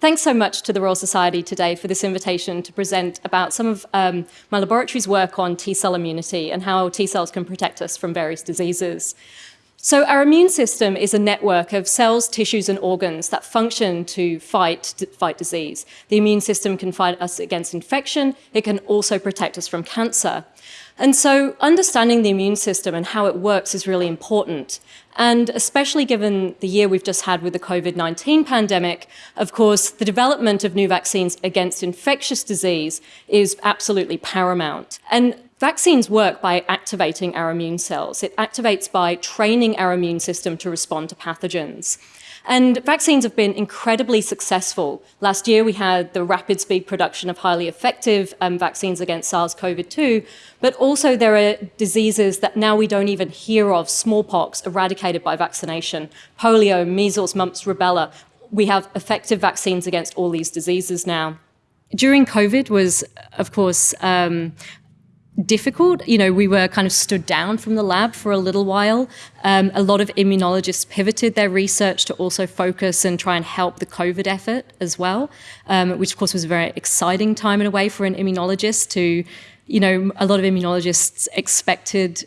Thanks so much to the Royal Society today for this invitation to present about some of um, my laboratory's work on T-cell immunity and how T-cells can protect us from various diseases. So our immune system is a network of cells, tissues and organs that function to fight, fight disease. The immune system can fight us against infection. It can also protect us from cancer. And so understanding the immune system and how it works is really important. And especially given the year we've just had with the COVID-19 pandemic, of course, the development of new vaccines against infectious disease is absolutely paramount. And Vaccines work by activating our immune cells. It activates by training our immune system to respond to pathogens. And vaccines have been incredibly successful. Last year, we had the rapid speed production of highly effective um, vaccines against SARS-CoV-2, but also there are diseases that now we don't even hear of, smallpox eradicated by vaccination, polio, measles, mumps, rubella. We have effective vaccines against all these diseases now. During COVID was, of course, um, difficult. You know, we were kind of stood down from the lab for a little while. Um, a lot of immunologists pivoted their research to also focus and try and help the COVID effort as well, um, which of course was a very exciting time in a way for an immunologist to, you know, a lot of immunologists expected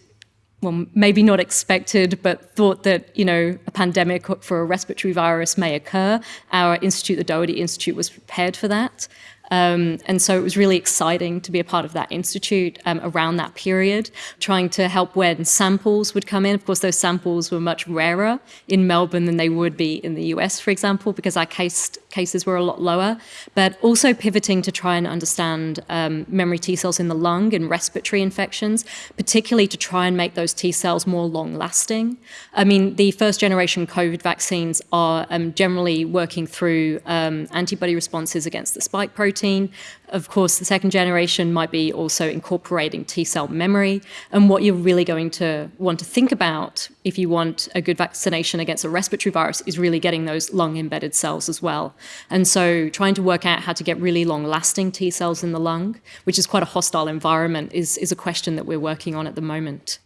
well, maybe not expected, but thought that, you know, a pandemic for a respiratory virus may occur. Our institute, the Doherty Institute, was prepared for that. Um, and so it was really exciting to be a part of that institute um, around that period, trying to help when samples would come in. Of course, those samples were much rarer in Melbourne than they would be in the US, for example, because our case, cases were a lot lower, but also pivoting to try and understand um, memory T cells in the lung and respiratory infections, particularly to try and make those T cells more long lasting. I mean, the first generation COVID vaccines are um, generally working through um, antibody responses against the spike protein protein. Of course, the second generation might be also incorporating T-cell memory. And what you're really going to want to think about if you want a good vaccination against a respiratory virus is really getting those lung embedded cells as well. And so trying to work out how to get really long lasting T cells in the lung, which is quite a hostile environment, is, is a question that we're working on at the moment.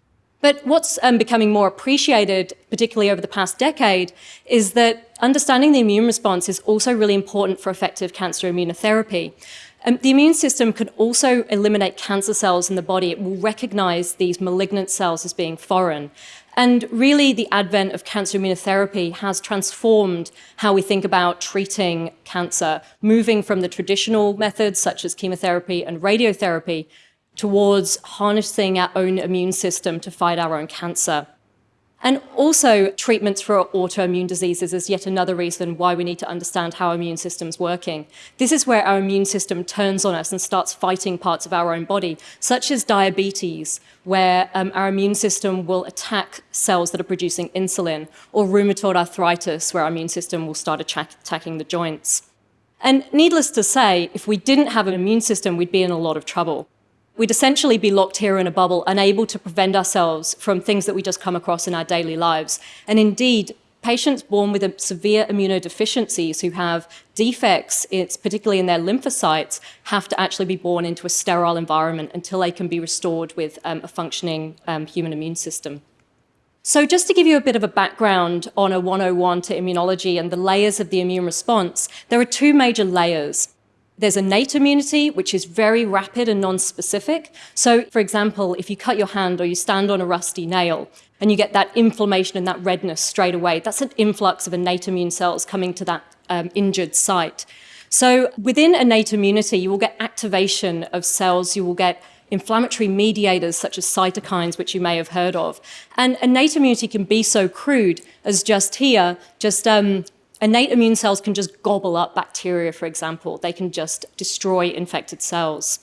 But what's um, becoming more appreciated, particularly over the past decade, is that understanding the immune response is also really important for effective cancer immunotherapy. Um, the immune system can also eliminate cancer cells in the body. It will recognize these malignant cells as being foreign. And really, the advent of cancer immunotherapy has transformed how we think about treating cancer, moving from the traditional methods such as chemotherapy and radiotherapy towards harnessing our own immune system to fight our own cancer. And also treatments for autoimmune diseases is yet another reason why we need to understand how our immune system's working. This is where our immune system turns on us and starts fighting parts of our own body, such as diabetes, where um, our immune system will attack cells that are producing insulin, or rheumatoid arthritis, where our immune system will start attacking the joints. And needless to say, if we didn't have an immune system, we'd be in a lot of trouble we'd essentially be locked here in a bubble, unable to prevent ourselves from things that we just come across in our daily lives. And indeed, patients born with severe immunodeficiencies who have defects, it's particularly in their lymphocytes, have to actually be born into a sterile environment until they can be restored with um, a functioning um, human immune system. So just to give you a bit of a background on a 101 to immunology and the layers of the immune response, there are two major layers. There's innate immunity, which is very rapid and non-specific. So, for example, if you cut your hand or you stand on a rusty nail and you get that inflammation and that redness straight away, that's an influx of innate immune cells coming to that um, injured site. So within innate immunity, you will get activation of cells, you will get inflammatory mediators such as cytokines, which you may have heard of. And innate immunity can be so crude as just here, just um, Innate immune cells can just gobble up bacteria, for example. They can just destroy infected cells.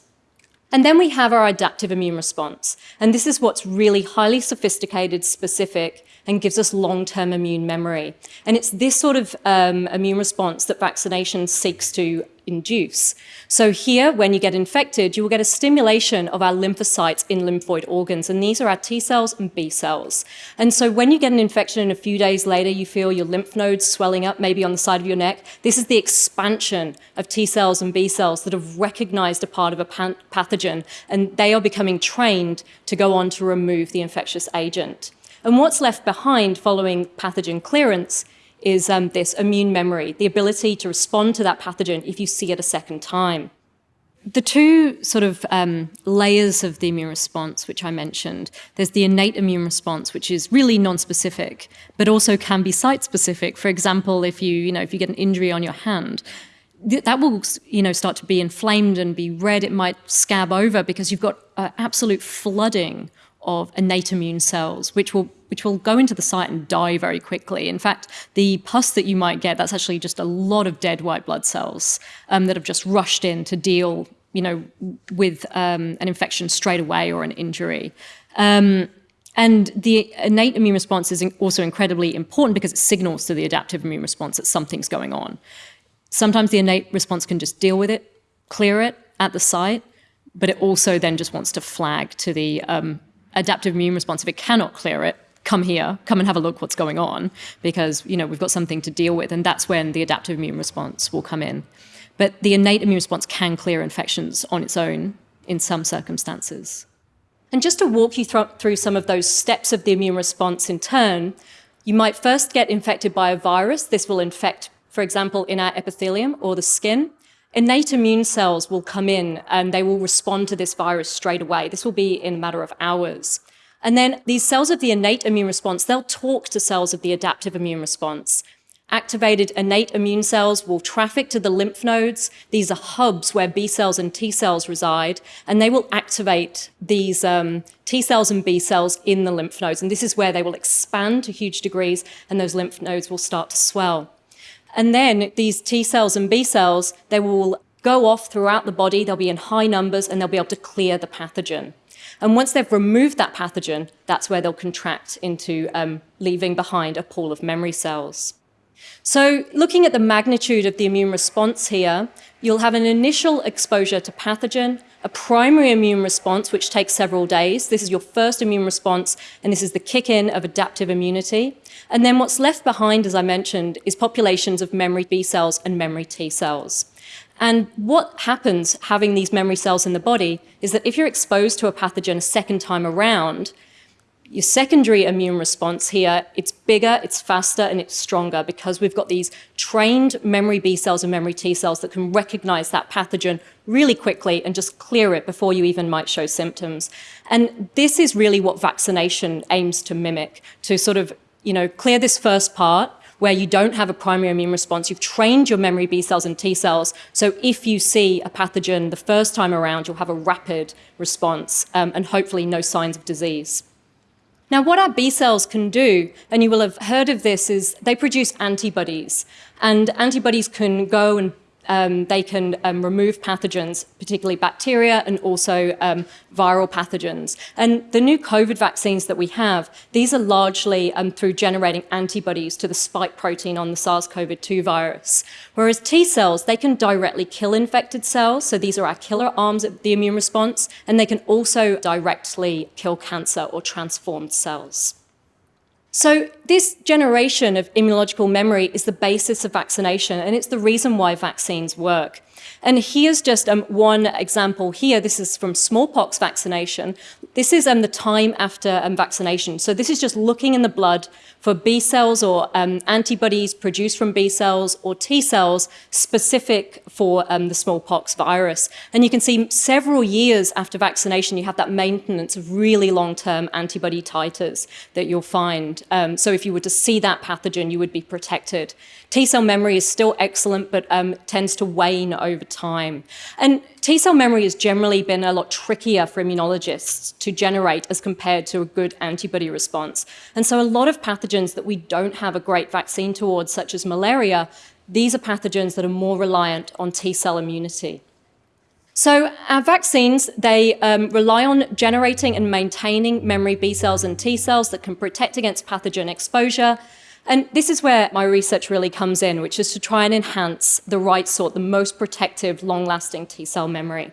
And then we have our adaptive immune response. And this is what's really highly sophisticated, specific, and gives us long-term immune memory. And it's this sort of um, immune response that vaccination seeks to induce. So here, when you get infected, you will get a stimulation of our lymphocytes in lymphoid organs, and these are our T cells and B cells. And so when you get an infection and a few days later you feel your lymph nodes swelling up, maybe on the side of your neck, this is the expansion of T cells and B cells that have recognized a part of a pathogen, and they are becoming trained to go on to remove the infectious agent. And what's left behind following pathogen clearance is um, this immune memory, the ability to respond to that pathogen if you see it a second time. The two sort of um, layers of the immune response, which I mentioned, there's the innate immune response, which is really non-specific, but also can be site-specific. For example, if you, you know, if you get an injury on your hand, that will you know start to be inflamed and be red. It might scab over because you've got uh, absolute flooding of innate immune cells, which will which will go into the site and die very quickly. In fact, the pus that you might get, that's actually just a lot of dead white blood cells um, that have just rushed in to deal, you know, with um, an infection straight away or an injury. Um, and the innate immune response is also incredibly important because it signals to the adaptive immune response that something's going on. Sometimes the innate response can just deal with it, clear it at the site, but it also then just wants to flag to the um, adaptive immune response. If it cannot clear it, come here, come and have a look what's going on, because you know we've got something to deal with, and that's when the adaptive immune response will come in. But the innate immune response can clear infections on its own in some circumstances. And just to walk you th through some of those steps of the immune response in turn, you might first get infected by a virus. This will infect, for example, in our epithelium or the skin. Innate immune cells will come in and they will respond to this virus straight away. This will be in a matter of hours. And then these cells of the innate immune response, they'll talk to cells of the adaptive immune response. Activated innate immune cells will traffic to the lymph nodes. These are hubs where B cells and T cells reside, and they will activate these um, T cells and B cells in the lymph nodes. And this is where they will expand to huge degrees, and those lymph nodes will start to swell. And then these T cells and B cells, they will go off throughout the body. They'll be in high numbers, and they'll be able to clear the pathogen. And once they've removed that pathogen, that's where they'll contract into um, leaving behind a pool of memory cells. So looking at the magnitude of the immune response here, you'll have an initial exposure to pathogen, a primary immune response, which takes several days. This is your first immune response, and this is the kick-in of adaptive immunity. And then what's left behind, as I mentioned, is populations of memory B cells and memory T cells. And what happens having these memory cells in the body is that if you're exposed to a pathogen a second time around, your secondary immune response here, it's bigger, it's faster, and it's stronger because we've got these trained memory B cells and memory T cells that can recognize that pathogen really quickly and just clear it before you even might show symptoms. And this is really what vaccination aims to mimic, to sort of, you know, clear this first part where you don't have a primary immune response. You've trained your memory B cells and T cells. So if you see a pathogen the first time around, you'll have a rapid response um, and hopefully no signs of disease. Now, what our B cells can do, and you will have heard of this, is they produce antibodies. And antibodies can go and um, they can um, remove pathogens, particularly bacteria and also um, viral pathogens. And the new COVID vaccines that we have, these are largely um, through generating antibodies to the spike protein on the SARS-CoV-2 virus. Whereas T cells, they can directly kill infected cells. So these are our killer arms of the immune response. And they can also directly kill cancer or transformed cells. So this generation of immunological memory is the basis of vaccination, and it's the reason why vaccines work. And here's just um, one example here. This is from smallpox vaccination. This is um, the time after um, vaccination. So this is just looking in the blood for B cells or um, antibodies produced from B cells or T cells specific for um, the smallpox virus. And you can see several years after vaccination, you have that maintenance of really long-term antibody titers that you'll find. Um, so if you were to see that pathogen, you would be protected. T cell memory is still excellent, but um, tends to wane over time. And T cell memory has generally been a lot trickier for immunologists to generate as compared to a good antibody response. And so a lot of pathogens that we don't have a great vaccine towards, such as malaria, these are pathogens that are more reliant on T cell immunity. So our vaccines, they um, rely on generating and maintaining memory B cells and T cells that can protect against pathogen exposure and this is where my research really comes in, which is to try and enhance the right sort, the most protective, long-lasting T cell memory.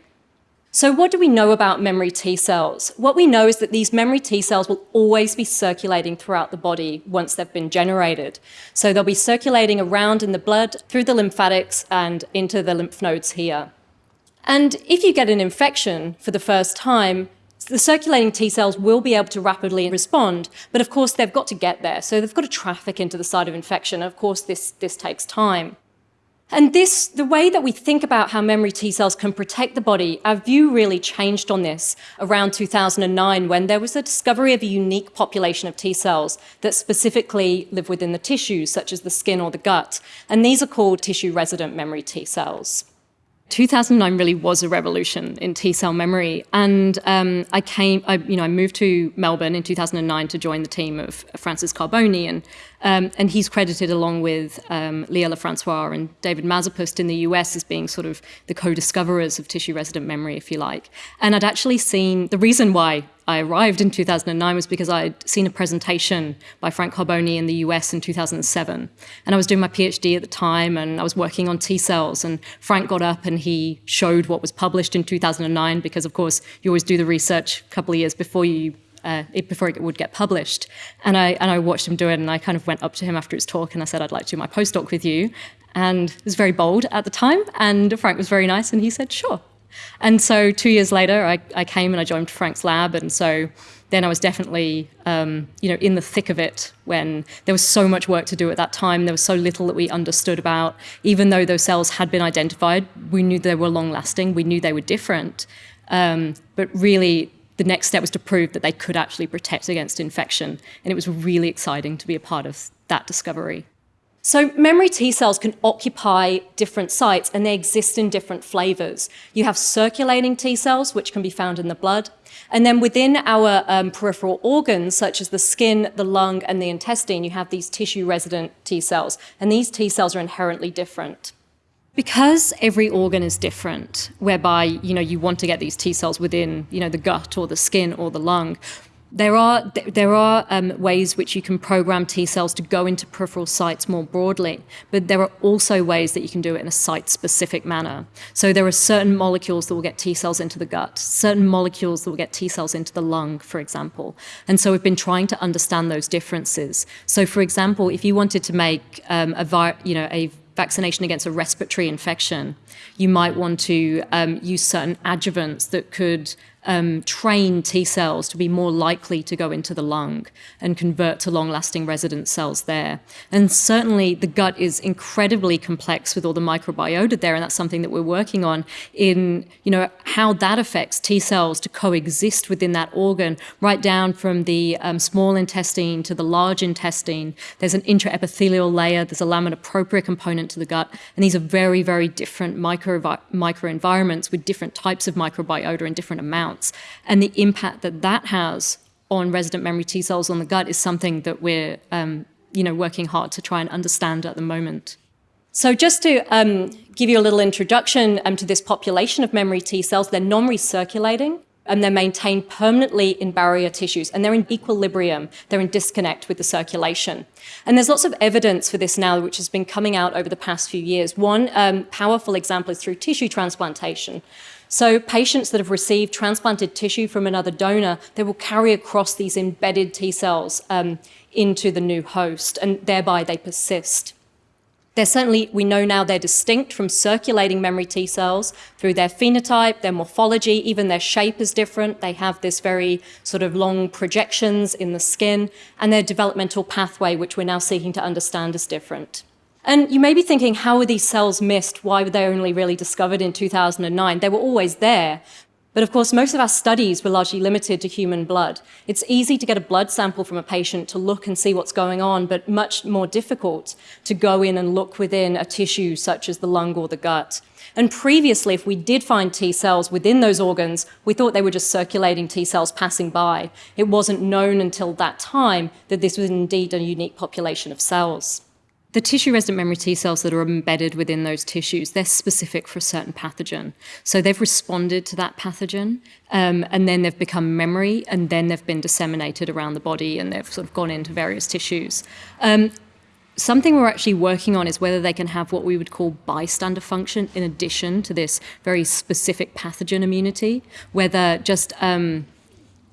So what do we know about memory T cells? What we know is that these memory T cells will always be circulating throughout the body once they've been generated. So they'll be circulating around in the blood, through the lymphatics and into the lymph nodes here. And if you get an infection for the first time, the circulating T cells will be able to rapidly respond, but of course they've got to get there. So they've got to traffic into the site of infection. Of course, this, this takes time. And this, the way that we think about how memory T cells can protect the body, our view really changed on this around 2009 when there was a discovery of a unique population of T cells that specifically live within the tissues, such as the skin or the gut. And these are called tissue resident memory T cells. 2009 really was a revolution in T cell memory, and um, I came, I, you know, I moved to Melbourne in 2009 to join the team of Francis Carbone, and um, and he's credited along with um, Leo Lefrançois and David Masopust in the US as being sort of the co-discoverers of tissue resident memory, if you like. And I'd actually seen the reason why I arrived in 2009 was because I'd seen a presentation by Frank Carbone in the US in 2007. And I was doing my PhD at the time and I was working on T cells. And Frank got up and he showed what was published in 2009 because, of course, you always do the research a couple of years before you uh, before it would get published. And I, and I watched him do it, and I kind of went up to him after his talk and I said, I'd like to do my postdoc with you. And it was very bold at the time, and Frank was very nice, and he said, sure. And so two years later, I, I came and I joined Frank's lab, and so then I was definitely, um, you know, in the thick of it when there was so much work to do at that time. There was so little that we understood about. Even though those cells had been identified, we knew they were long-lasting. We knew they were different. Um, but really, the next step was to prove that they could actually protect against infection. And it was really exciting to be a part of that discovery. So memory T cells can occupy different sites and they exist in different flavors. You have circulating T cells, which can be found in the blood. And then within our um, peripheral organs, such as the skin, the lung, and the intestine, you have these tissue resident T cells. And these T cells are inherently different. Because every organ is different, whereby you know you want to get these T cells within you know the gut or the skin or the lung, there are there are um, ways which you can program T cells to go into peripheral sites more broadly, but there are also ways that you can do it in a site-specific manner. So there are certain molecules that will get T cells into the gut, certain molecules that will get T cells into the lung, for example. And so we've been trying to understand those differences. So, for example, if you wanted to make um, a you know a vaccination against a respiratory infection, you might want to um, use certain adjuvants that could um, train T cells to be more likely to go into the lung and convert to long-lasting resident cells there. And certainly the gut is incredibly complex with all the microbiota there, and that's something that we're working on in, you know, how that affects T cells to coexist within that organ, right down from the um, small intestine to the large intestine. There's an intraepithelial layer, there's a lamina propria component to the gut, and these are very, very different micro microenvironments with different types of microbiota and different amounts. And the impact that that has on resident memory T cells on the gut is something that we're um, you know, working hard to try and understand at the moment. So just to um, give you a little introduction um, to this population of memory T cells, they're non-recirculating and they're maintained permanently in barrier tissues and they're in equilibrium, they're in disconnect with the circulation. And there's lots of evidence for this now which has been coming out over the past few years. One um, powerful example is through tissue transplantation. So patients that have received transplanted tissue from another donor, they will carry across these embedded T cells um, into the new host, and thereby they persist. They're certainly, we know now they're distinct from circulating memory T cells through their phenotype, their morphology, even their shape is different. They have this very sort of long projections in the skin, and their developmental pathway, which we're now seeking to understand, is different. And you may be thinking, how were these cells missed? Why were they only really discovered in 2009? They were always there. But of course, most of our studies were largely limited to human blood. It's easy to get a blood sample from a patient to look and see what's going on, but much more difficult to go in and look within a tissue such as the lung or the gut. And previously, if we did find T cells within those organs, we thought they were just circulating T cells passing by. It wasn't known until that time that this was indeed a unique population of cells. The tissue resident memory T cells that are embedded within those tissues, they're specific for a certain pathogen. So they've responded to that pathogen, um, and then they've become memory, and then they've been disseminated around the body, and they've sort of gone into various tissues. Um, something we're actually working on is whether they can have what we would call bystander function in addition to this very specific pathogen immunity, whether just um,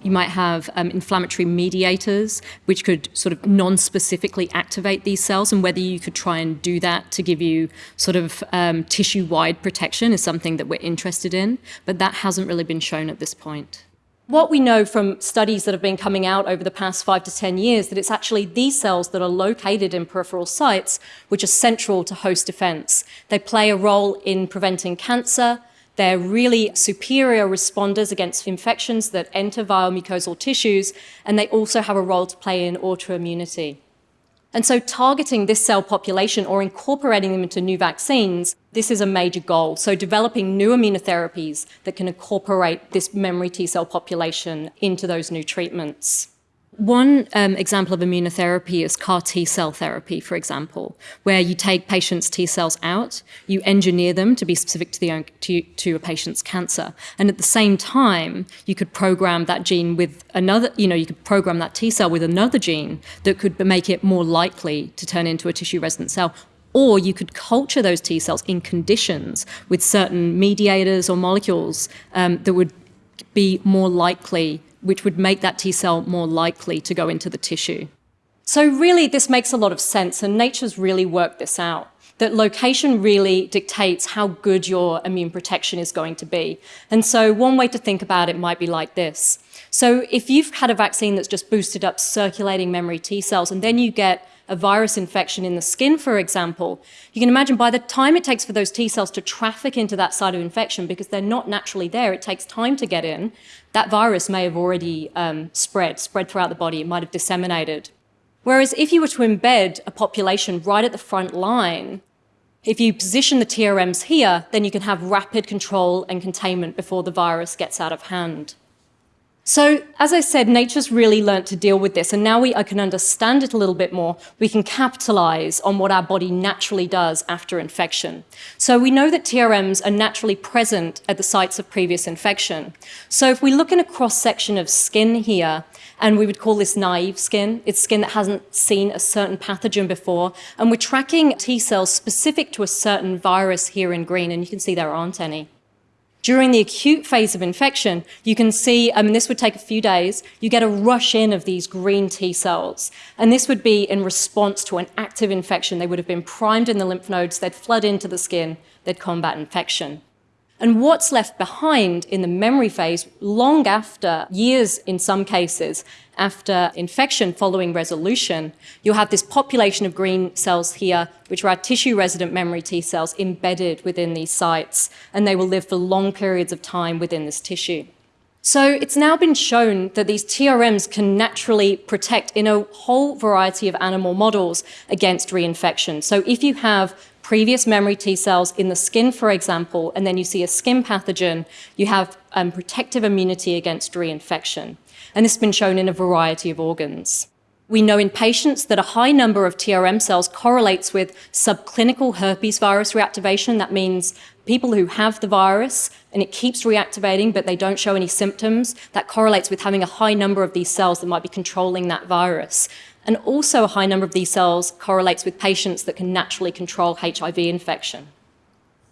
you might have um, inflammatory mediators, which could sort of non-specifically activate these cells, and whether you could try and do that to give you sort of um, tissue-wide protection is something that we're interested in, but that hasn't really been shown at this point. What we know from studies that have been coming out over the past five to 10 years, that it's actually these cells that are located in peripheral sites which are central to host defense. They play a role in preventing cancer, they're really superior responders against infections that enter via mucosal tissues, and they also have a role to play in autoimmunity. And so targeting this cell population or incorporating them into new vaccines, this is a major goal. So developing new immunotherapies that can incorporate this memory T cell population into those new treatments. One um, example of immunotherapy is CAR T cell therapy, for example, where you take patients' T cells out, you engineer them to be specific to, the, to, to a patient's cancer, and at the same time, you could program that gene with another, you know, you could program that T cell with another gene that could make it more likely to turn into a tissue resident cell. Or you could culture those T cells in conditions with certain mediators or molecules um, that would be more likely which would make that T cell more likely to go into the tissue. So really, this makes a lot of sense, and nature's really worked this out that location really dictates how good your immune protection is going to be. And so one way to think about it might be like this. So if you've had a vaccine that's just boosted up circulating memory T cells, and then you get a virus infection in the skin, for example, you can imagine by the time it takes for those T cells to traffic into that site of infection, because they're not naturally there, it takes time to get in, that virus may have already um, spread, spread throughout the body, it might have disseminated. Whereas if you were to embed a population right at the front line, if you position the TRMs here, then you can have rapid control and containment before the virus gets out of hand. So as I said, nature's really learnt to deal with this, and now we I can understand it a little bit more. We can capitalize on what our body naturally does after infection. So we know that TRMs are naturally present at the sites of previous infection. So if we look in a cross-section of skin here, and we would call this naive skin. It's skin that hasn't seen a certain pathogen before. And we're tracking T cells specific to a certain virus here in green, and you can see there aren't any. During the acute phase of infection, you can see, I mean, this would take a few days, you get a rush in of these green T cells. And this would be in response to an active infection. They would have been primed in the lymph nodes, they'd flood into the skin, they'd combat infection. And what's left behind in the memory phase, long after, years in some cases, after infection following resolution, you'll have this population of green cells here, which are our tissue-resident memory T cells embedded within these sites, and they will live for long periods of time within this tissue. So it's now been shown that these TRMs can naturally protect in a whole variety of animal models against reinfection. So if you have previous memory T cells in the skin, for example, and then you see a skin pathogen, you have um, protective immunity against reinfection. And this has been shown in a variety of organs. We know in patients that a high number of TRM cells correlates with subclinical herpes virus reactivation. That means people who have the virus and it keeps reactivating, but they don't show any symptoms. That correlates with having a high number of these cells that might be controlling that virus. And also a high number of these cells correlates with patients that can naturally control HIV infection.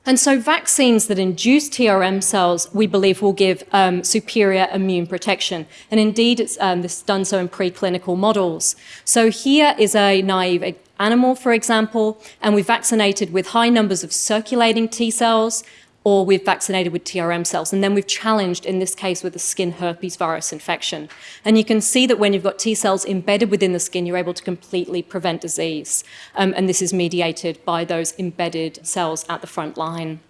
And so vaccines that induce TRM cells, we believe, will give um, superior immune protection. And indeed, it's um, this done so in preclinical models. So here is a naive animal, for example, and we vaccinated with high numbers of circulating T cells, or we've vaccinated with TRM cells. And then we've challenged, in this case, with a skin herpes virus infection. And you can see that when you've got T cells embedded within the skin, you're able to completely prevent disease. Um, and this is mediated by those embedded cells at the front line.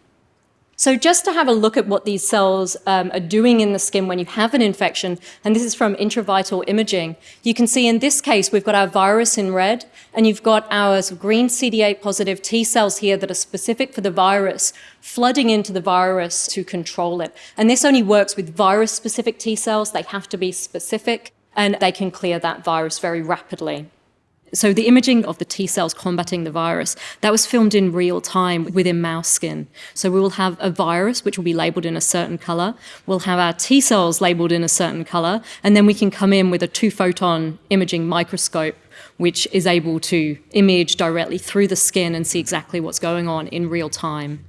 So just to have a look at what these cells um, are doing in the skin when you have an infection, and this is from intravital imaging, you can see in this case we've got our virus in red, and you've got our green CD8 positive T cells here that are specific for the virus, flooding into the virus to control it. And this only works with virus-specific T cells. They have to be specific, and they can clear that virus very rapidly. So the imaging of the T cells combating the virus, that was filmed in real time within mouse skin. So we will have a virus which will be labeled in a certain color. We'll have our T cells labeled in a certain color. And then we can come in with a two photon imaging microscope which is able to image directly through the skin and see exactly what's going on in real time.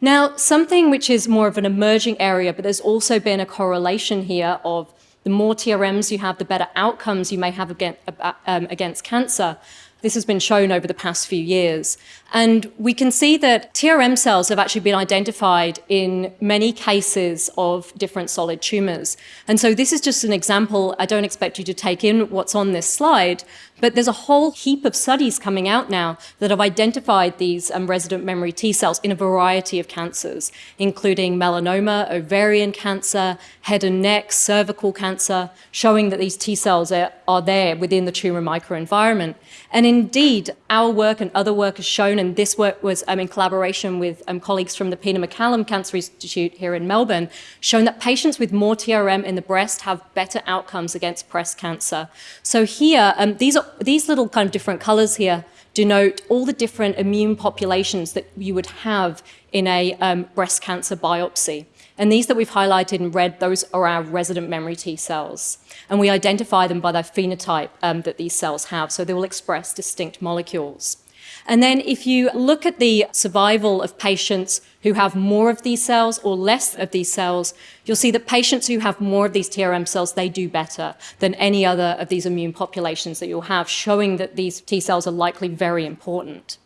Now, something which is more of an emerging area, but there's also been a correlation here of the more TRMs you have, the better outcomes you may have against, um, against cancer. This has been shown over the past few years. And we can see that TRM cells have actually been identified in many cases of different solid tumors. And so this is just an example. I don't expect you to take in what's on this slide, but there's a whole heap of studies coming out now that have identified these um, resident memory T cells in a variety of cancers, including melanoma, ovarian cancer, head and neck, cervical cancer, showing that these T cells are, are there within the tumor microenvironment. And indeed, our work and other work has shown, and this work was um, in collaboration with um, colleagues from the Peter MacCallum Cancer Institute here in Melbourne, shown that patients with more TRM in the breast have better outcomes against breast cancer. So here, um, these, are, these little kind of different colors here denote all the different immune populations that you would have in a um, breast cancer biopsy. And these that we've highlighted in red, those are our resident memory T cells. And we identify them by the phenotype um, that these cells have, so they will express distinct molecules. And then if you look at the survival of patients who have more of these cells or less of these cells, you'll see that patients who have more of these TRM cells, they do better than any other of these immune populations that you'll have, showing that these T cells are likely very important.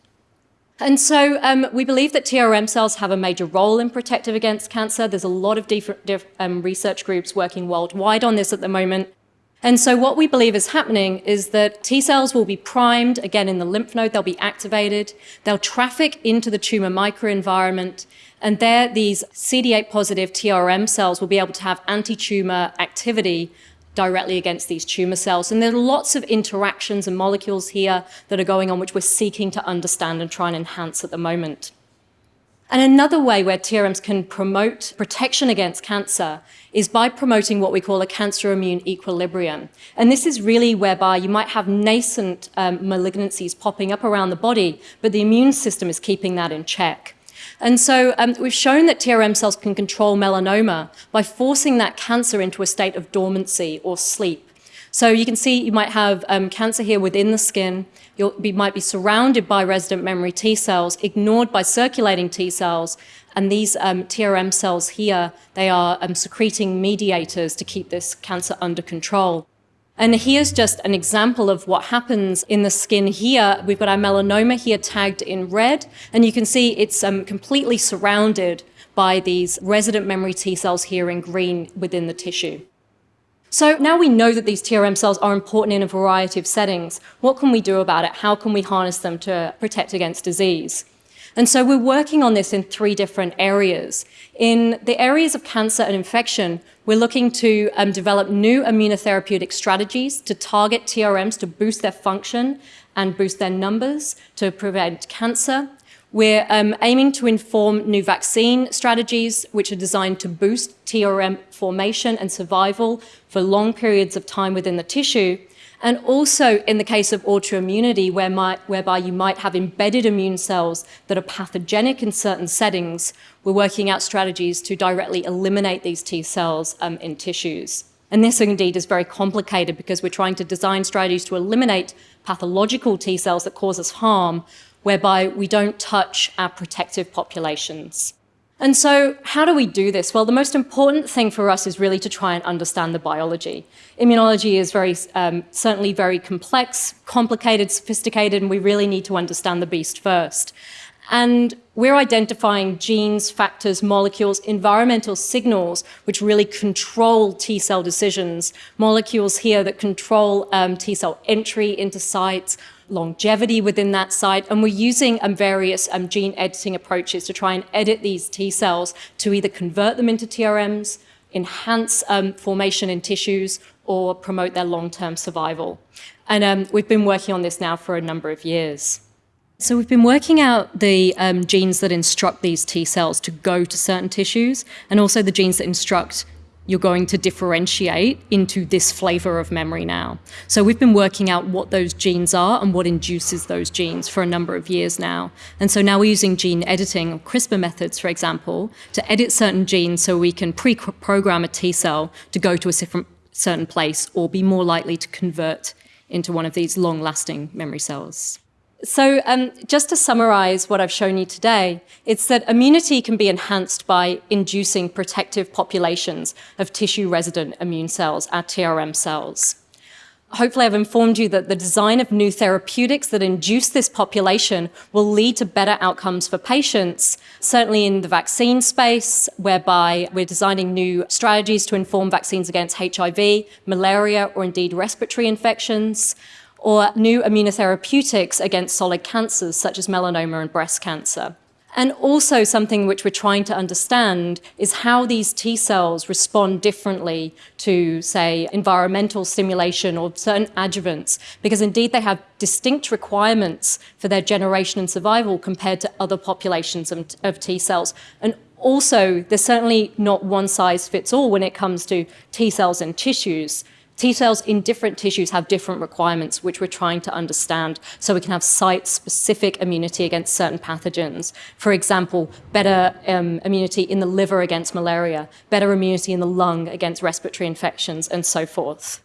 And so um, we believe that TRM cells have a major role in protective against cancer. There's a lot of different um, research groups working worldwide on this at the moment. And so what we believe is happening is that T cells will be primed, again in the lymph node, they'll be activated, they'll traffic into the tumor microenvironment, and there these CD8 positive TRM cells will be able to have anti-tumor activity directly against these tumor cells. And there are lots of interactions and molecules here that are going on which we're seeking to understand and try and enhance at the moment. And another way where TRMs can promote protection against cancer is by promoting what we call a cancer immune equilibrium. And this is really whereby you might have nascent um, malignancies popping up around the body, but the immune system is keeping that in check. And so um, we've shown that TRM cells can control melanoma by forcing that cancer into a state of dormancy or sleep. So you can see you might have um, cancer here within the skin. You might be surrounded by resident memory T cells, ignored by circulating T cells. And these um, TRM cells here, they are um, secreting mediators to keep this cancer under control. And here's just an example of what happens in the skin here. We've got our melanoma here tagged in red, and you can see it's um, completely surrounded by these resident memory T cells here in green within the tissue. So now we know that these TRM cells are important in a variety of settings. What can we do about it? How can we harness them to protect against disease? And so we're working on this in three different areas. In the areas of cancer and infection, we're looking to um, develop new immunotherapeutic strategies to target TRMs to boost their function and boost their numbers to prevent cancer. We're um, aiming to inform new vaccine strategies which are designed to boost TRM formation and survival for long periods of time within the tissue. And also in the case of autoimmunity, where might, whereby you might have embedded immune cells that are pathogenic in certain settings, we're working out strategies to directly eliminate these T cells um, in tissues. And this indeed is very complicated because we're trying to design strategies to eliminate pathological T cells that cause us harm, whereby we don't touch our protective populations. And so how do we do this? Well, the most important thing for us is really to try and understand the biology. Immunology is very, um, certainly very complex, complicated, sophisticated, and we really need to understand the beast first. And we're identifying genes, factors, molecules, environmental signals, which really control T cell decisions. Molecules here that control um, T cell entry into sites, longevity within that site, and we're using um, various um, gene editing approaches to try and edit these T cells to either convert them into TRMs, enhance um, formation in tissues, or promote their long-term survival. And um, we've been working on this now for a number of years. So we've been working out the um, genes that instruct these T cells to go to certain tissues, and also the genes that instruct you're going to differentiate into this flavor of memory now. So we've been working out what those genes are and what induces those genes for a number of years now. And so now we're using gene editing, CRISPR methods, for example, to edit certain genes so we can pre-program a T cell to go to a certain place or be more likely to convert into one of these long-lasting memory cells. So um, just to summarize what I've shown you today, it's that immunity can be enhanced by inducing protective populations of tissue-resident immune cells, our TRM cells. hopefully I've informed you that the design of new therapeutics that induce this population will lead to better outcomes for patients, certainly in the vaccine space, whereby we're designing new strategies to inform vaccines against HIV, malaria, or indeed respiratory infections, or new immunotherapeutics against solid cancers such as melanoma and breast cancer. And also something which we're trying to understand is how these T cells respond differently to, say, environmental stimulation or certain adjuvants, because indeed they have distinct requirements for their generation and survival compared to other populations of, T cells. And also, there's certainly not one size fits all when it comes to T cells and tissues. T cells in different tissues have different requirements, which we're trying to understand so we can have site-specific immunity against certain pathogens. For example, better um, immunity in the liver against malaria, better immunity in the lung against respiratory infections, and so forth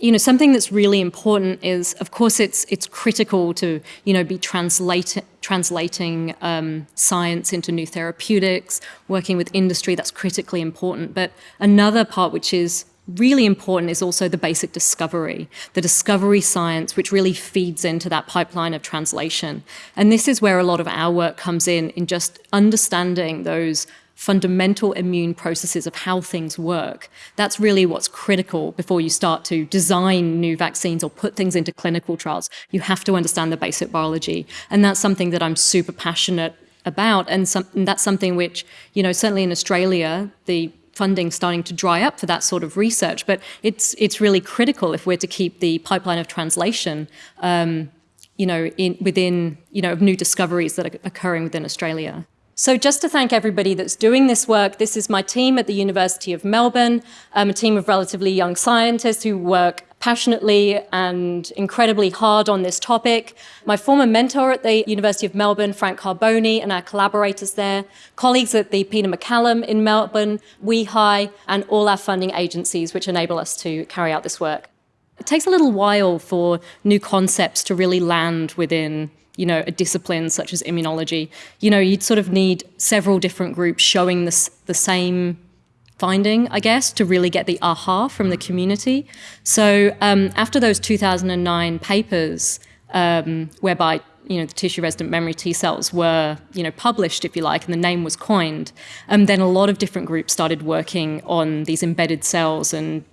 you know, something that's really important is, of course, it's it's critical to you know be translate, translating um, science into new therapeutics, working with industry. That's critically important. But another part, which is really important is also the basic discovery, the discovery science, which really feeds into that pipeline of translation. And this is where a lot of our work comes in, in just understanding those fundamental immune processes of how things work. That's really what's critical before you start to design new vaccines or put things into clinical trials. You have to understand the basic biology. And that's something that I'm super passionate about. And, some, and that's something which, you know, certainly in Australia, the funding starting to dry up for that sort of research. But it's it's really critical if we're to keep the pipeline of translation, um, you know, in, within you know of new discoveries that are occurring within Australia. So just to thank everybody that's doing this work, this is my team at the University of Melbourne, um, a team of relatively young scientists who work passionately and incredibly hard on this topic. My former mentor at the University of Melbourne, Frank Carbone, and our collaborators there, colleagues at the Peter MacCallum in Melbourne, WEHI, and all our funding agencies which enable us to carry out this work. It takes a little while for new concepts to really land within you know, a discipline such as immunology. You know, you'd sort of need several different groups showing this, the same finding, I guess, to really get the aha from the community. So um, after those 2009 papers, um, whereby you know the tissue-resident memory T cells were you know published, if you like, and the name was coined, um, then a lot of different groups started working on these embedded cells and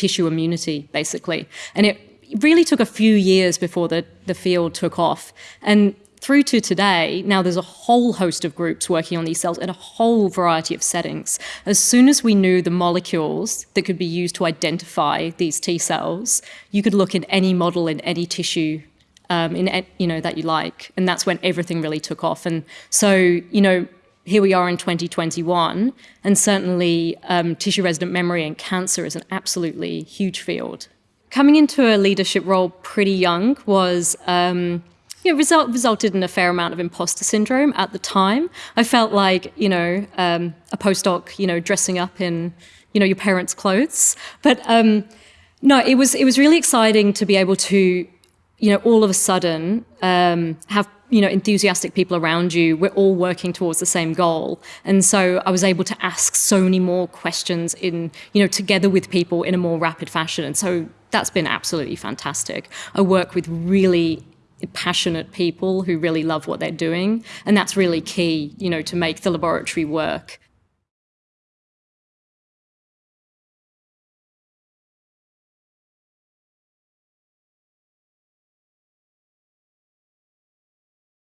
tissue immunity, basically. And it really took a few years before the, the field took off. And through to today, now there's a whole host of groups working on these cells in a whole variety of settings. As soon as we knew the molecules that could be used to identify these T cells, you could look in any model in any tissue um, in you know that you like, and that's when everything really took off. And so you know here we are in 2021, and certainly um, tissue resident memory and cancer is an absolutely huge field. Coming into a leadership role pretty young was um, you know, result, resulted in a fair amount of imposter syndrome at the time. I felt like, you know, um, a postdoc, you know, dressing up in, you know, your parents' clothes. But um, no, it was, it was really exciting to be able to, you know, all of a sudden um, have you know, enthusiastic people around you, we're all working towards the same goal. And so I was able to ask so many more questions in, you know, together with people in a more rapid fashion. And so that's been absolutely fantastic. I work with really passionate people who really love what they're doing. And that's really key, you know, to make the laboratory work.